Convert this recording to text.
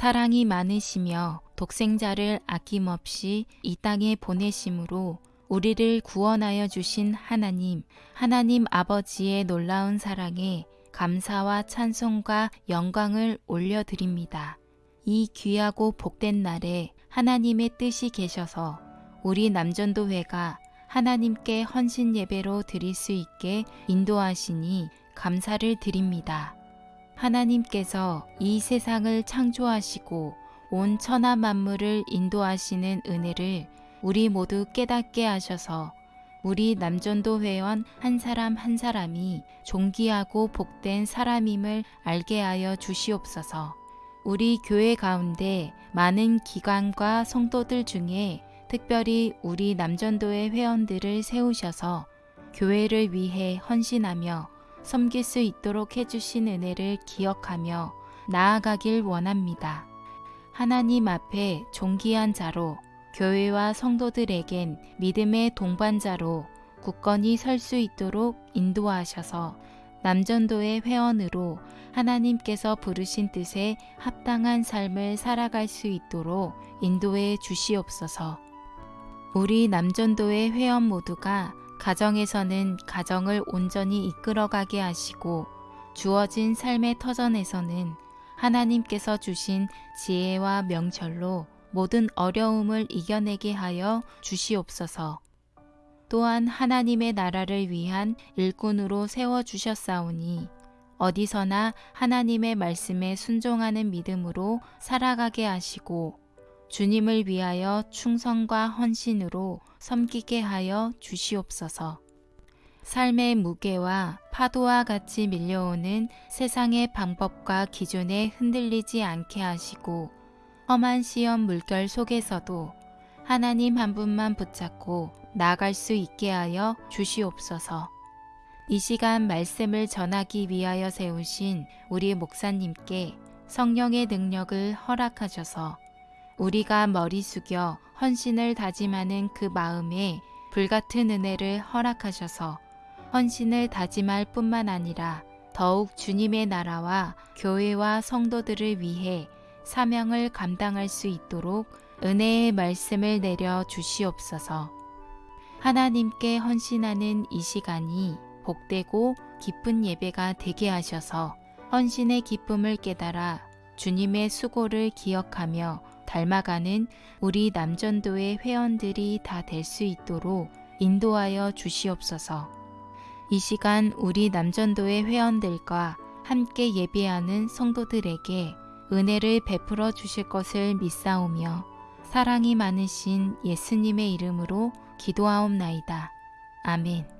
사랑이 많으시며 독생자를 아낌없이 이 땅에 보내심으로 우리를 구원하여 주신 하나님, 하나님 아버지의 놀라운 사랑에 감사와 찬송과 영광을 올려드립니다. 이 귀하고 복된 날에 하나님의 뜻이 계셔서 우리 남전도회가 하나님께 헌신 예배로 드릴 수 있게 인도하시니 감사를 드립니다. 하나님께서 이 세상을 창조하시고 온 천하 만물을 인도하시는 은혜를 우리 모두 깨닫게 하셔서 우리 남전도 회원 한 사람 한 사람이 존귀하고 복된 사람임을 알게 하여 주시옵소서. 우리 교회 가운데 많은 기관과 성도들 중에 특별히 우리 남전도의 회원들을 세우셔서 교회를 위해 헌신하며 섬길 수 있도록 해주신 은혜를 기억하며 나아가길 원합니다. 하나님 앞에 존귀한 자로 교회와 성도들에겐 믿음의 동반자로 굳건히 설 수 있도록 인도하셔서 남전도의 회원으로 하나님께서 부르신 뜻에 합당한 삶을 살아갈 수 있도록 인도해 주시옵소서. 우리 남전도의 회원 모두가 가정에서는 가정을 온전히 이끌어가게 하시고 주어진 삶의 터전에서는 하나님께서 주신 지혜와 명철로 모든 어려움을 이겨내게 하여 주시옵소서. 또한 하나님의 나라를 위한 일꾼으로 세워주셨사오니 어디서나 하나님의 말씀에 순종하는 믿음으로 살아가게 하시고 주님을 위하여 충성과 헌신으로 섬기게 하여 주시옵소서. 삶의 무게와 파도와 같이 밀려오는 세상의 방법과 기준에 흔들리지 않게 하시고 험한 시험 물결 속에서도 하나님 한 분만 붙잡고 나갈 수 있게 하여 주시옵소서. 이 시간 말씀을 전하기 위하여 세우신 우리 목사님께 성령의 능력을 허락하셔서 우리가 머리 숙여 헌신을 다짐하는 그 마음에 불같은 은혜를 허락하셔서 헌신을 다짐할 뿐만 아니라 더욱 주님의 나라와 교회와 성도들을 위해 사명을 감당할 수 있도록 은혜의 말씀을 내려 주시옵소서. 하나님께 헌신하는 이 시간이 복되고 기쁜 예배가 되게 하셔서 헌신의 기쁨을 깨달아 주님의 수고를 기억하며 닮아가는 우리 남전도의 회원들이 다 될 수 있도록 인도하여 주시옵소서. 이 시간 우리 남전도의 회원들과 함께 예배하는 성도들에게 은혜를 베풀어 주실 것을 믿사오며 사랑이 많으신 예수님의 이름으로 기도하옵나이다. 아멘.